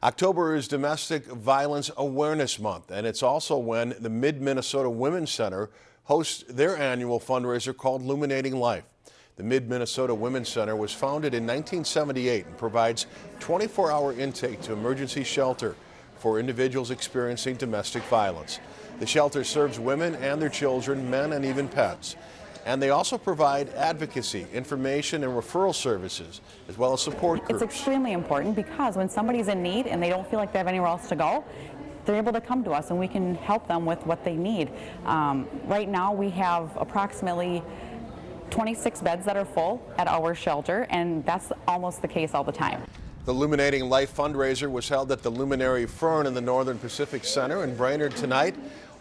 October is Domestic Violence Awareness Month, and it's also when the Mid-Minnesota Women's Center hosts their annual fundraiser called Illuminating Life. The Mid-Minnesota Women's Center was founded in 1978 and provides 24-hour intake to emergency shelter for individuals experiencing domestic violence. The shelter serves women and their children, men and even pets. And they also provide advocacy, information, and referral services, as well as support groups. It's extremely important because when somebody's in need and they don't feel like they have anywhere else to go, they're able to come to us and we can help them with what they need. Um, right now we have approximately 26 beds that are full at our shelter and that's almost the case all the time. The Illuminating Life fundraiser was held at the Luminary Fern in the Northern Pacific Center in Brainerd tonight.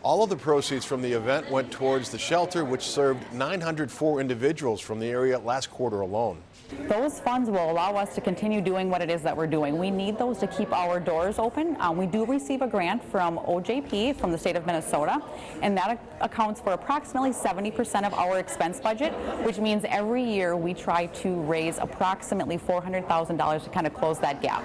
All of the proceeds from the event went towards the shelter, which served 904 individuals from the area last quarter alone. Those funds will allow us to continue doing what it is that we're doing. We need those to keep our doors open. Um, we do receive a grant from OJP from the state of Minnesota, and that accounts for approximately 70% of our expense budget, which means every year we try to raise approximately $400,000 to kind of close that gap.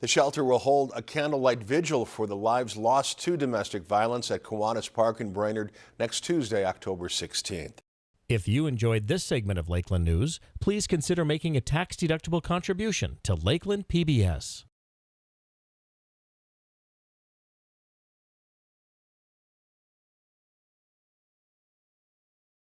The shelter will hold a candlelight vigil for the lives lost to domestic violence at Kiwanis Park in Brainerd next Tuesday, October 16th. If you enjoyed this segment of Lakeland News, please consider making a tax-deductible contribution to Lakeland PBS.